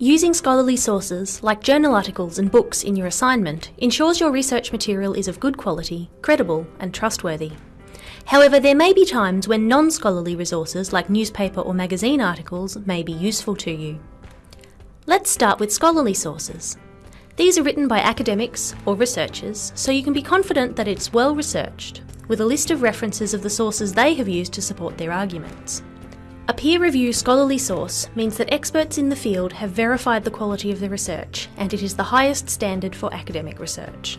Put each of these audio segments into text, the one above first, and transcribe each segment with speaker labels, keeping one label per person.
Speaker 1: Using scholarly sources like journal articles and books in your assignment ensures your research material is of good quality, credible and trustworthy. However, there may be times when non-scholarly resources like newspaper or magazine articles may be useful to you. Let's start with scholarly sources. These are written by academics or researchers, so you can be confident that it's well researched, with a list of references of the sources they have used to support their arguments. A peer review scholarly source means that experts in the field have verified the quality of the research and it is the highest standard for academic research.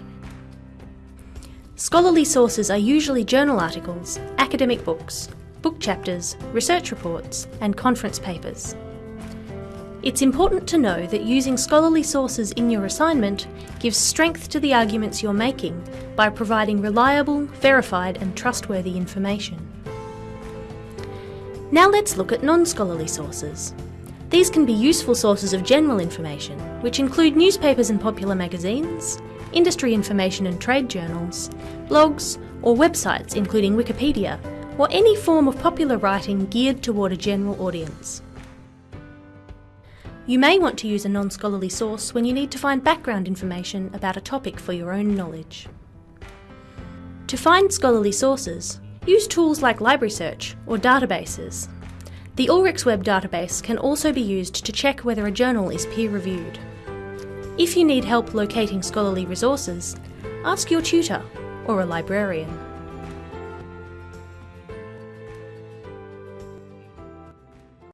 Speaker 1: Scholarly sources are usually journal articles, academic books, book chapters, research reports and conference papers. It's important to know that using scholarly sources in your assignment gives strength to the arguments you're making by providing reliable, verified and trustworthy information. Now let's look at non-scholarly sources. These can be useful sources of general information, which include newspapers and popular magazines, industry information and trade journals, blogs, or websites including Wikipedia, or any form of popular writing geared toward a general audience. You may want to use a non-scholarly source when you need to find background information about a topic for your own knowledge. To find scholarly sources, Use tools like Library Search or databases. The Ulrichsweb database can also be used to check whether a journal is peer-reviewed. If you need help locating scholarly resources, ask your tutor or a librarian.